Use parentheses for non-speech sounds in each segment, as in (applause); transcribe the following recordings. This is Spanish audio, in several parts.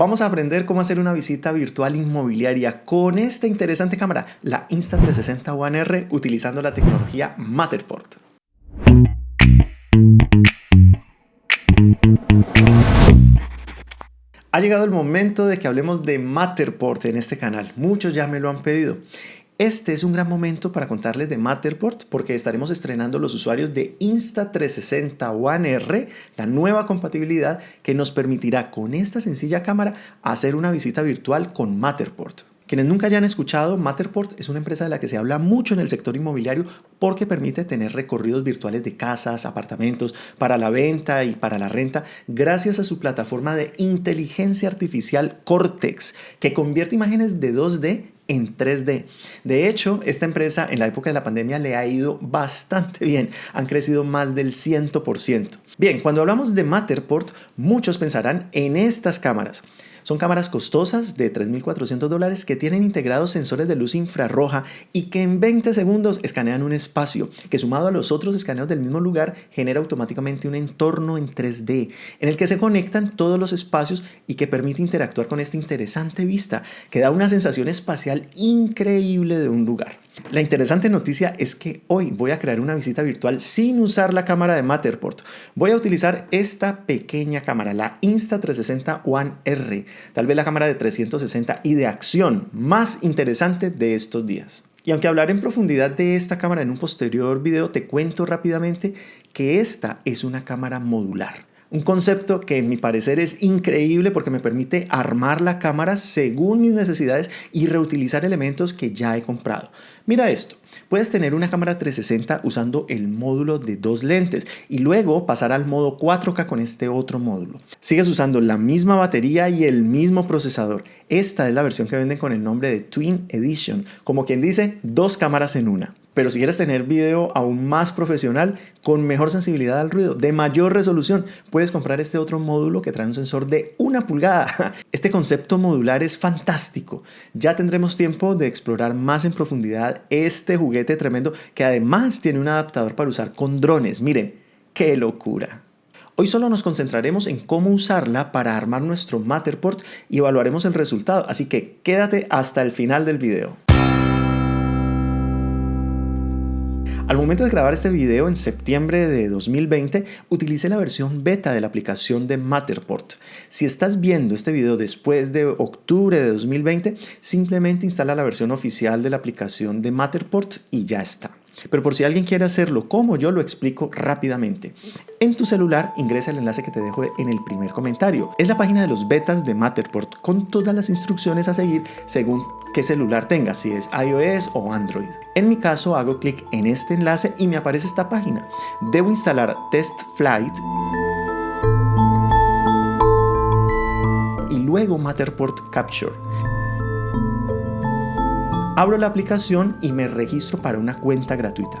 vamos a aprender cómo hacer una visita virtual inmobiliaria con esta interesante cámara, la Insta360 One R, utilizando la tecnología Matterport. Ha llegado el momento de que hablemos de Matterport en este canal. Muchos ya me lo han pedido. Este es un gran momento para contarles de Matterport porque estaremos estrenando los usuarios de Insta360 One R, la nueva compatibilidad que nos permitirá con esta sencilla cámara hacer una visita virtual con Matterport. Quienes nunca hayan escuchado, Matterport es una empresa de la que se habla mucho en el sector inmobiliario porque permite tener recorridos virtuales de casas, apartamentos, para la venta y para la renta, gracias a su plataforma de inteligencia artificial Cortex, que convierte imágenes de 2D en 3D. De hecho, esta empresa en la época de la pandemia le ha ido bastante bien. Han crecido más del 100%. Bien, cuando hablamos de Matterport, muchos pensarán en estas cámaras. Son cámaras costosas de 3.400 dólares que tienen integrados sensores de luz infrarroja y que en 20 segundos escanean un espacio que sumado a los otros escaneos del mismo lugar genera automáticamente un entorno en 3D en el que se conectan todos los espacios y que permite interactuar con esta interesante vista que da una sensación espacial increíble de un lugar. La interesante noticia es que hoy voy a crear una visita virtual sin usar la cámara de Matterport. Voy a utilizar esta pequeña cámara, la Insta360 One R, tal vez la cámara de 360 y de acción más interesante de estos días. Y aunque hablaré en profundidad de esta cámara en un posterior video, te cuento rápidamente que esta es una cámara modular. Un concepto que en mi parecer es increíble porque me permite armar la cámara según mis necesidades y reutilizar elementos que ya he comprado. Mira esto, puedes tener una cámara 360 usando el módulo de dos lentes y luego pasar al modo 4K con este otro módulo. Sigues usando la misma batería y el mismo procesador. Esta es la versión que venden con el nombre de Twin Edition, como quien dice dos cámaras en una. Pero si quieres tener video aún más profesional, con mejor sensibilidad al ruido, de mayor resolución, puedes comprar este otro módulo que trae un sensor de una pulgada. (laughs) Este concepto modular es fantástico. Ya tendremos tiempo de explorar más en profundidad este juguete tremendo que además tiene un adaptador para usar con drones. Miren, qué locura. Hoy solo nos concentraremos en cómo usarla para armar nuestro Matterport y evaluaremos el resultado, así que quédate hasta el final del video. Al momento de grabar este video en septiembre de 2020, utilicé la versión beta de la aplicación de Matterport. Si estás viendo este video después de octubre de 2020, simplemente instala la versión oficial de la aplicación de Matterport y ya está. Pero por si alguien quiere hacerlo como yo lo explico rápidamente. En tu celular ingresa el enlace que te dejo en el primer comentario. Es la página de los betas de Matterport con todas las instrucciones a seguir según qué celular tengas, si es iOS o Android. En mi caso hago clic en este enlace y me aparece esta página. Debo instalar Test Flight y luego Matterport Capture. Abro la aplicación y me registro para una cuenta gratuita.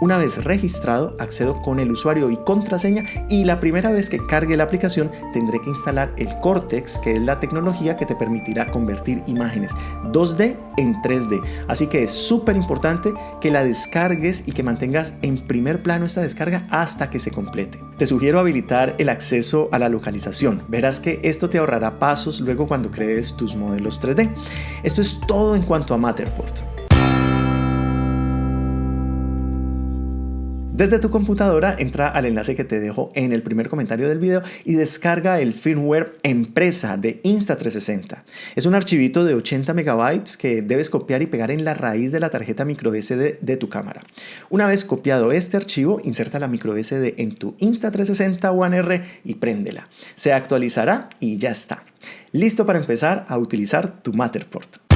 Una vez registrado, accedo con el usuario y contraseña y la primera vez que cargue la aplicación tendré que instalar el Cortex, que es la tecnología que te permitirá convertir imágenes 2D en 3D. Así que es súper importante que la descargues y que mantengas en primer plano esta descarga hasta que se complete. Te sugiero habilitar el acceso a la localización. Verás que esto te ahorrará pasos luego cuando crees tus modelos 3D. Esto es todo en cuanto a Matterport. Desde tu computadora entra al enlace que te dejo en el primer comentario del video y descarga el firmware empresa de Insta360. Es un archivito de 80 megabytes que debes copiar y pegar en la raíz de la tarjeta microSD de tu cámara. Una vez copiado este archivo, inserta la microSD en tu Insta360 One R y préndela. Se actualizará y ya está. Listo para empezar a utilizar tu Matterport.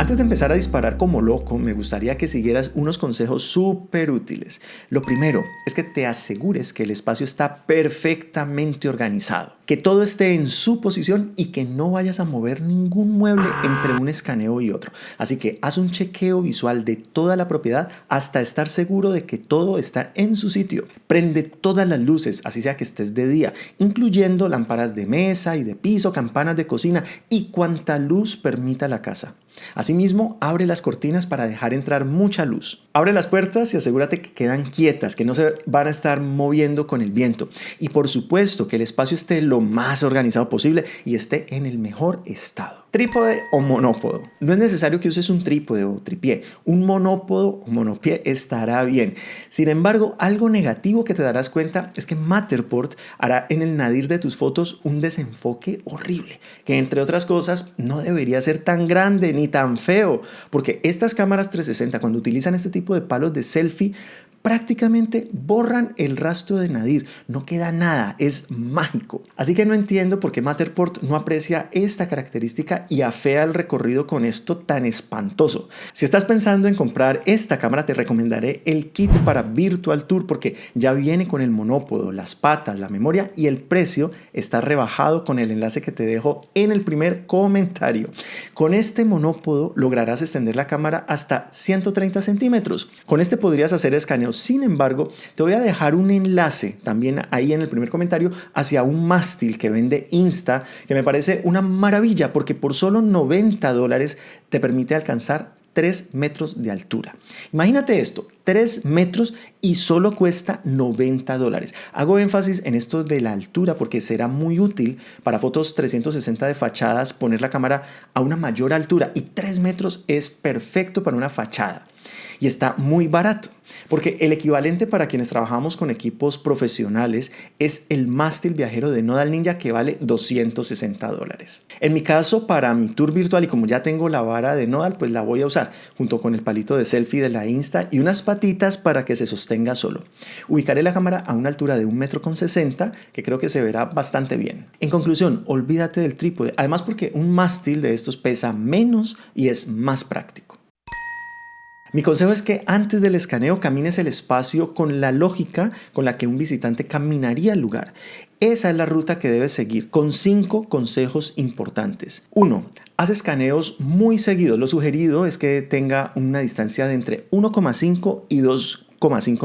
Antes de empezar a disparar como loco, me gustaría que siguieras unos consejos súper útiles. Lo primero es que te asegures que el espacio está perfectamente organizado. Que todo esté en su posición y que no vayas a mover ningún mueble entre un escaneo y otro. Así que haz un chequeo visual de toda la propiedad hasta estar seguro de que todo está en su sitio. Prende todas las luces, así sea que estés de día, incluyendo lámparas de mesa y de piso, campanas de cocina y cuanta luz permita la casa. Asimismo, abre las cortinas para dejar entrar mucha luz. Abre las puertas y asegúrate que quedan quietas, que no se van a estar moviendo con el viento. Y por supuesto que el espacio esté lo más organizado posible y esté en el mejor estado. Trípode o monópodo. No es necesario que uses un trípode o tripié. Un monópodo o monopié estará bien. Sin embargo, algo negativo que te darás cuenta es que Matterport hará en el nadir de tus fotos un desenfoque horrible, que entre otras cosas no debería ser tan grande ni tan feo, porque estas cámaras 360 cuando utilizan este tipo de palos de selfie prácticamente borran el rastro de Nadir. No queda nada, es mágico. Así que no entiendo por qué Matterport no aprecia esta característica y afea el recorrido con esto tan espantoso. Si estás pensando en comprar esta cámara, te recomendaré el kit para Virtual Tour porque ya viene con el monópodo, las patas, la memoria y el precio está rebajado con el enlace que te dejo en el primer comentario. Con este monópodo lograrás extender la cámara hasta 130 centímetros. Con este podrías hacer escaneo sin embargo, te voy a dejar un enlace también ahí en el primer comentario hacia un mástil que vende Insta, que me parece una maravilla porque por solo 90 dólares te permite alcanzar 3 metros de altura. Imagínate esto, 3 metros y solo cuesta 90 dólares. Hago énfasis en esto de la altura porque será muy útil para fotos 360 de fachadas poner la cámara a una mayor altura y 3 metros es perfecto para una fachada y está muy barato. Porque el equivalente para quienes trabajamos con equipos profesionales es el mástil viajero de Nodal Ninja que vale 260 dólares. En mi caso, para mi tour virtual y como ya tengo la vara de Nodal, pues la voy a usar junto con el palito de selfie de la Insta y unas patitas para que se sostenga solo. Ubicaré la cámara a una altura de 1,60 metro con 60 que creo que se verá bastante bien. En conclusión, olvídate del trípode, además porque un mástil de estos pesa menos y es más práctico. Mi consejo es que antes del escaneo camines el espacio con la lógica con la que un visitante caminaría el lugar. Esa es la ruta que debes seguir, con cinco consejos importantes. 1. Haz escaneos muy seguidos. Lo sugerido es que tenga una distancia de entre 1,5 y 2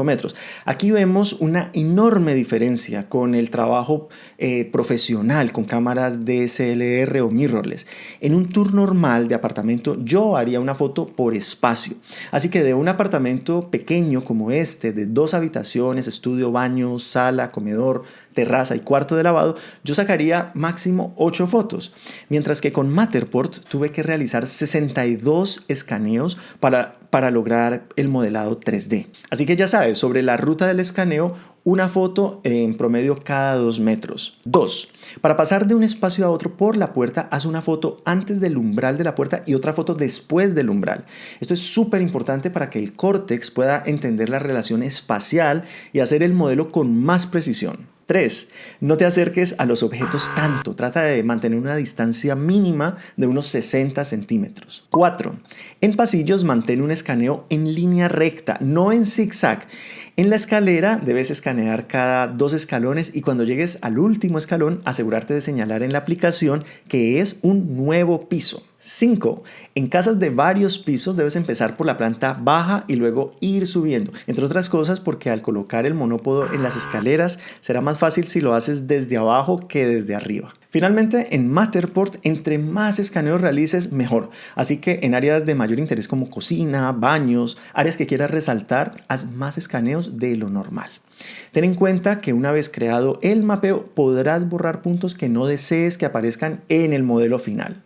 metros. Aquí vemos una enorme diferencia con el trabajo eh, profesional con cámaras DSLR o mirrorless. En un tour normal de apartamento yo haría una foto por espacio. Así que de un apartamento pequeño como este, de dos habitaciones, estudio, baño, sala, comedor, terraza y cuarto de lavado, yo sacaría máximo 8 fotos. Mientras que con Matterport tuve que realizar 62 escaneos para, para lograr el modelado 3D. Así que ya sabes, sobre la ruta del escaneo, una foto en promedio cada 2 metros. 2. Para pasar de un espacio a otro por la puerta, haz una foto antes del umbral de la puerta y otra foto después del umbral. Esto es súper importante para que el córtex pueda entender la relación espacial y hacer el modelo con más precisión. 3. No te acerques a los objetos tanto. Trata de mantener una distancia mínima de unos 60 centímetros. 4. En pasillos mantén un escaneo en línea recta, no en zigzag. En la escalera debes escanear cada dos escalones y cuando llegues al último escalón asegurarte de señalar en la aplicación que es un nuevo piso. 5. En casas de varios pisos debes empezar por la planta baja y luego ir subiendo. Entre otras cosas porque al colocar el monópodo en las escaleras será más fácil si lo haces desde abajo que desde arriba. Finalmente, en Matterport, entre más escaneos realices, mejor. Así que en áreas de mayor interés como cocina, baños, áreas que quieras resaltar, haz más escaneos de lo normal. Ten en cuenta que una vez creado el mapeo, podrás borrar puntos que no desees que aparezcan en el modelo final.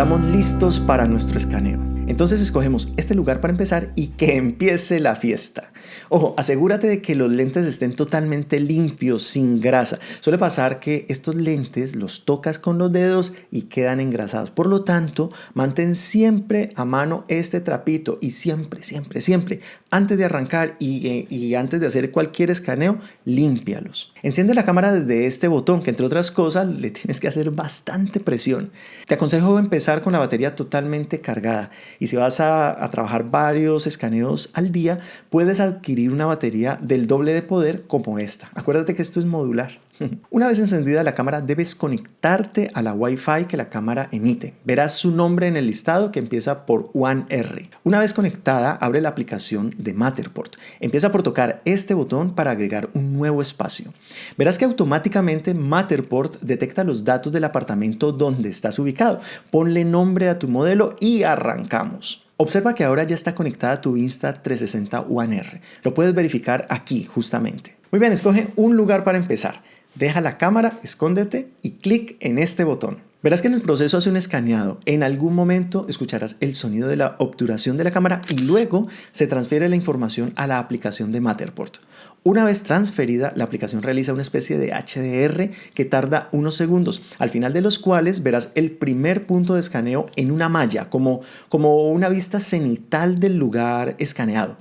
Estamos listos para nuestro escaneo. Entonces escogemos este lugar para empezar y que empiece la fiesta. Ojo, asegúrate de que los lentes estén totalmente limpios, sin grasa. Suele pasar que estos lentes los tocas con los dedos y quedan engrasados. Por lo tanto, mantén siempre a mano este trapito y siempre, siempre, siempre, antes de arrancar y, eh, y antes de hacer cualquier escaneo, límpialos. Enciende la cámara desde este botón que entre otras cosas le tienes que hacer bastante presión. Te aconsejo empezar con la batería totalmente cargada Y si vas a, trabajar varios escaneos al día, puedes adquirir una batería del doble de poder como esta. Acuérdate que esto es modular. (laughs) Una vez encendida la cámara debes conectarte a la Wi-Fi que la cámara emite. Verás su nombre en el listado que empieza por One R. Una vez conectada, abre la aplicación de Matterport. Empieza por tocar este botón para agregar un nuevo espacio. Verás que automáticamente Matterport detecta los datos del apartamento donde estás ubicado. Ponle nombre a tu modelo y arrancamos. Observa que ahora ya está conectada tu Insta360 One R. Lo puedes verificar aquí justamente. Muy bien, escoge un lugar para empezar. Deja la cámara, escóndete y clic en este botón. Verás que en el proceso hace un escaneado. En algún momento escucharás el sonido de la obturación de la cámara y luego se transfiere la información a la aplicación de Matterport. Una vez transferida, la aplicación realiza una especie de HDR que tarda unos segundos, al final de los cuales verás el primer punto de escaneo en una malla, como, como una vista cenital del lugar escaneado.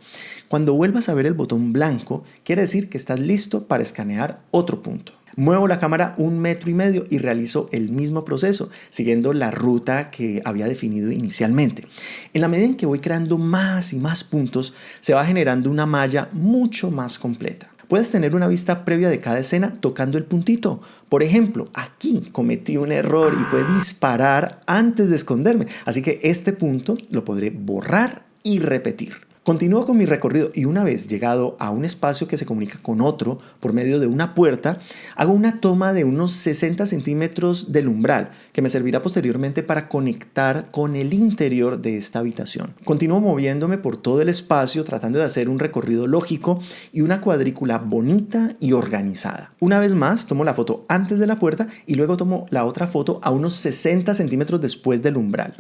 Cuando vuelvas a ver el botón blanco, quiere decir que estás listo para escanear otro punto. Muevo la cámara un metro y medio y realizo el mismo proceso, siguiendo la ruta que había definido inicialmente. En la medida en que voy creando más y más puntos, se va generando una malla mucho más completa. Puedes tener una vista previa de cada escena tocando el puntito. Por ejemplo, aquí cometí un error y fue disparar antes de esconderme. Así que este punto lo podré borrar y repetir. Continúo con mi recorrido y una vez llegado a un espacio que se comunica con otro por medio de una puerta, hago una toma de unos 60 centímetros del umbral que me servirá posteriormente para conectar con el interior de esta habitación. Continúo moviéndome por todo el espacio tratando de hacer un recorrido lógico y una cuadrícula bonita y organizada. Una vez más tomo la foto antes de la puerta y luego tomo la otra foto a unos 60 centímetros después del umbral.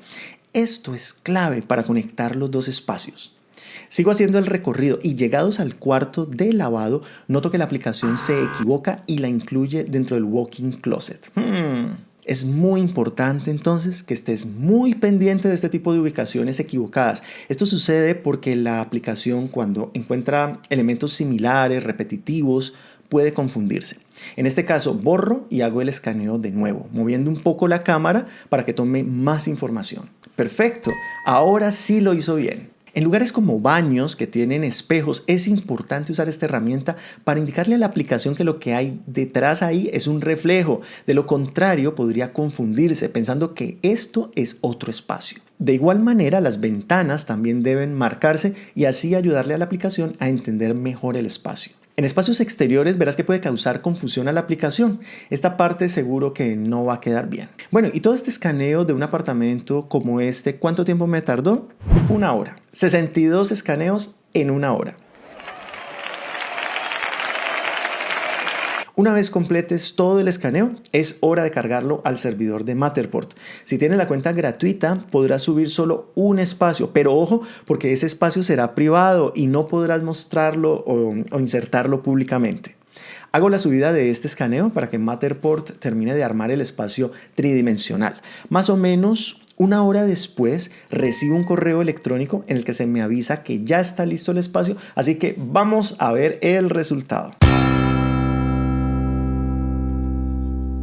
Esto es clave para conectar los dos espacios. Sigo haciendo el recorrido y llegados al cuarto de lavado, noto que la aplicación se equivoca y la incluye dentro del walking closet. Hmm. Es muy importante entonces que estés muy pendiente de este tipo de ubicaciones equivocadas. Esto sucede porque la aplicación cuando encuentra elementos similares, repetitivos, puede confundirse. En este caso borro y hago el escaneo de nuevo, moviendo un poco la cámara para que tome más información. Perfecto, ahora sí lo hizo bien. En lugares como baños que tienen espejos es importante usar esta herramienta para indicarle a la aplicación que lo que hay detrás ahí es un reflejo. De lo contrario podría confundirse pensando que esto es otro espacio. De igual manera las ventanas también deben marcarse y así ayudarle a la aplicación a entender mejor el espacio. En espacios exteriores verás que puede causar confusión a la aplicación. Esta parte seguro que no va a quedar bien. Bueno, y todo este escaneo de un apartamento como este, ¿cuánto tiempo me tardó? Una hora. 62 escaneos en una hora. Una vez completes todo el escaneo, es hora de cargarlo al servidor de Matterport. Si tienes la cuenta gratuita, podrás subir solo un espacio, pero ojo, porque ese espacio será privado y no podrás mostrarlo o, insertarlo públicamente. Hago la subida de este escaneo para que Matterport termine de armar el espacio tridimensional. Más o menos una hora después recibo un correo electrónico en el que se me avisa que ya está listo el espacio, así que vamos a ver el resultado.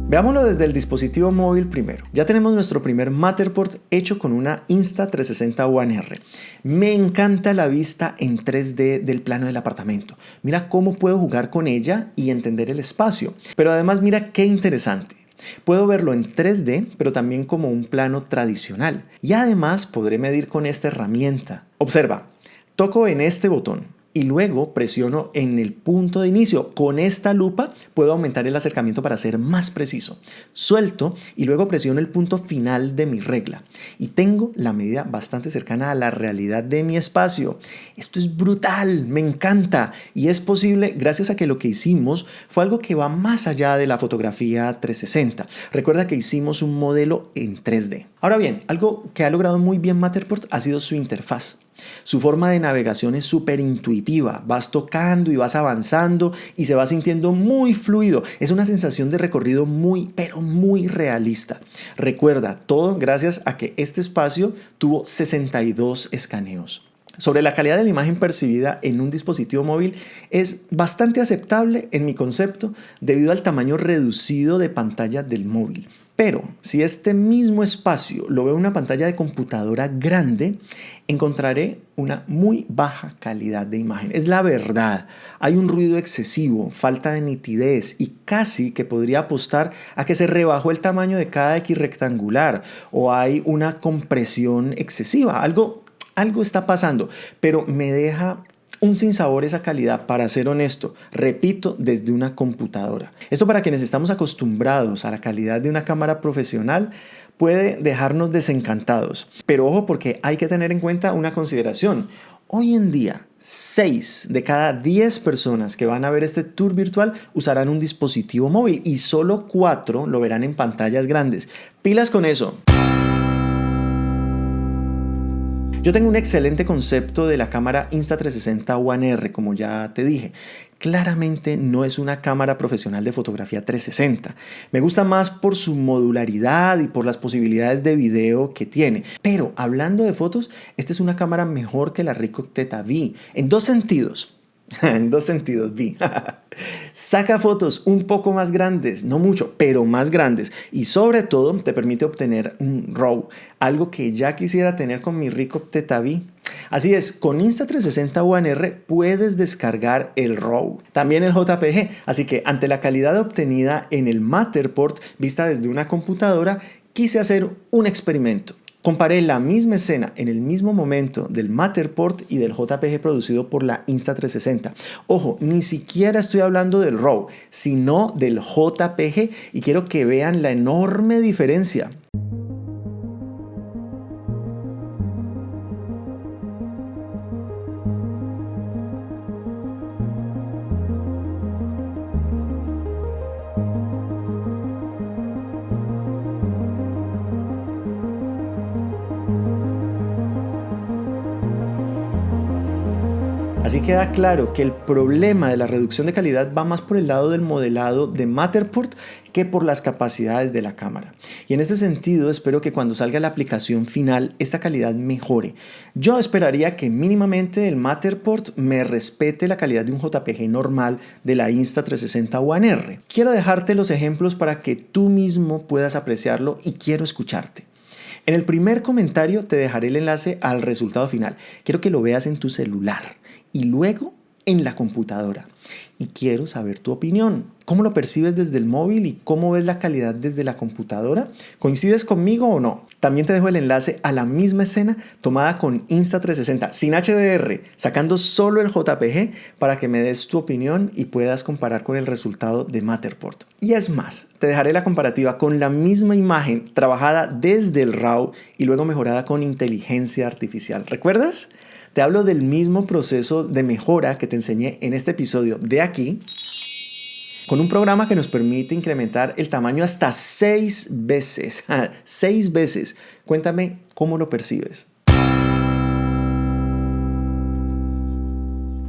Veámoslo desde el dispositivo móvil primero. Ya tenemos nuestro primer Matterport hecho con una Insta360 One R. Me encanta la vista en 3D del plano del apartamento. Mira cómo puedo jugar con ella y entender el espacio. Pero además mira qué interesante. Puedo verlo en 3D, pero también como un plano tradicional. Y además podré medir con esta herramienta. Observa, toco en este botón y luego presiono en el punto de inicio. Con esta lupa puedo aumentar el acercamiento para ser más preciso. Suelto y luego presiono el punto final de mi regla y tengo la medida bastante cercana a la realidad de mi espacio. Esto es brutal, me encanta y es posible gracias a que lo que hicimos fue algo que va más allá de la fotografía 360. Recuerda que hicimos un modelo en 3D. Ahora bien, algo que ha logrado muy bien Matterport ha sido su interfaz. Su forma de navegación es súper intuitiva, vas tocando y vas avanzando y se va sintiendo muy fluido. Es una sensación de recorrido muy, pero muy realista. Recuerda, todo gracias a que este espacio tuvo 62 escaneos. Sobre la calidad de la imagen percibida en un dispositivo móvil es bastante aceptable en mi concepto debido al tamaño reducido de pantalla del móvil. Pero si este mismo espacio lo veo en una pantalla de computadora grande, encontraré una muy baja calidad de imagen. Es la verdad. Hay un ruido excesivo, falta de nitidez y casi que podría apostar a que se rebajó el tamaño de cada X rectangular o hay una compresión excesiva. Algo, algo está pasando, pero me deja un sinsabor esa calidad, para ser honesto, repito, desde una computadora. Esto para quienes estamos acostumbrados a la calidad de una cámara profesional puede dejarnos desencantados. Pero ojo porque hay que tener en cuenta una consideración. Hoy en día, 6 de cada 10 personas que van a ver este tour virtual usarán un dispositivo móvil y solo 4 lo verán en pantallas grandes. Pilas con eso. Yo tengo un excelente concepto de la cámara Insta360 One R, como ya te dije. Claramente no es una cámara profesional de fotografía 360. Me gusta más por su modularidad y por las posibilidades de video que tiene. Pero hablando de fotos, esta es una cámara mejor que la Ricoh Theta V en dos sentidos. (laughs) en dos sentidos, vi. (laughs) Saca fotos un poco más grandes, no mucho, pero más grandes. Y sobre todo te permite obtener un RAW, algo que ya quisiera tener con mi rico Tetavi. Así es, con Insta360 One R puedes descargar el RAW, también el JPG. Así que ante la calidad obtenida en el Matterport vista desde una computadora, quise hacer un experimento. Comparé la misma escena en el mismo momento del Matterport y del JPG producido por la Insta360. Ojo, ni siquiera estoy hablando del RAW, sino del JPG y quiero que vean la enorme diferencia. Queda claro que el problema de la reducción de calidad va más por el lado del modelado de Matterport que por las capacidades de la cámara. Y en este sentido espero que cuando salga la aplicación final esta calidad mejore. Yo esperaría que mínimamente el Matterport me respete la calidad de un JPG normal de la Insta360 One R. Quiero dejarte los ejemplos para que tú mismo puedas apreciarlo y quiero escucharte. En el primer comentario te dejaré el enlace al resultado final. Quiero que lo veas en tu celular y luego en la computadora. Y quiero saber tu opinión. ¿Cómo lo percibes desde el móvil y cómo ves la calidad desde la computadora? ¿Coincides conmigo o no? También te dejo el enlace a la misma escena tomada con Insta360 sin HDR, sacando solo el JPG para que me des tu opinión y puedas comparar con el resultado de Matterport. Y es más, te dejaré la comparativa con la misma imagen trabajada desde el RAW y luego mejorada con inteligencia artificial. ¿Recuerdas? Te hablo del mismo proceso de mejora que te enseñé en este episodio de aquí, con un programa que nos permite incrementar el tamaño hasta seis veces. (laughs) seis veces. Cuéntame cómo lo percibes.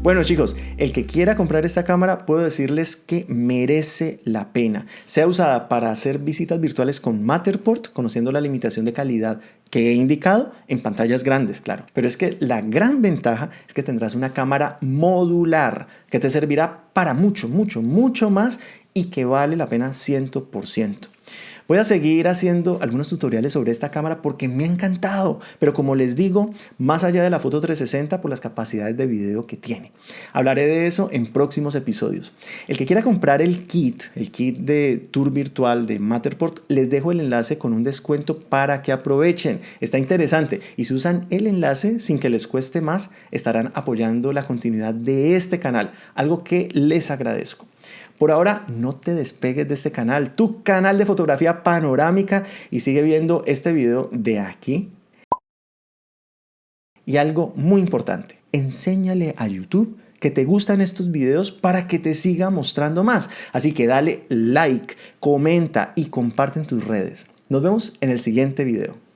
Bueno chicos, el que quiera comprar esta cámara puedo decirles que merece la pena. Sea usada para hacer visitas virtuales con Matterport, conociendo la limitación de calidad que he indicado en pantallas grandes, claro. Pero es que la gran ventaja es que tendrás una cámara modular que te servirá para mucho, mucho, mucho más y que vale la pena 100%. Voy a seguir haciendo algunos tutoriales sobre esta cámara porque me ha encantado, pero como les digo, más allá de la foto 360 por las capacidades de video que tiene. Hablaré de eso en próximos episodios. El que quiera comprar el kit, el kit de tour virtual de Matterport, les dejo el enlace con un descuento para que aprovechen. Está interesante y si usan el enlace sin que les cueste más, estarán apoyando la continuidad de este canal, algo que les agradezco. Por ahora, no te despegues de este canal, tu canal de fotografía panorámica y sigue viendo este video de aquí. Y algo muy importante, enséñale a YouTube que te gustan estos videos para que te siga mostrando más. Así que dale like, comenta y comparte en tus redes. Nos vemos en el siguiente video.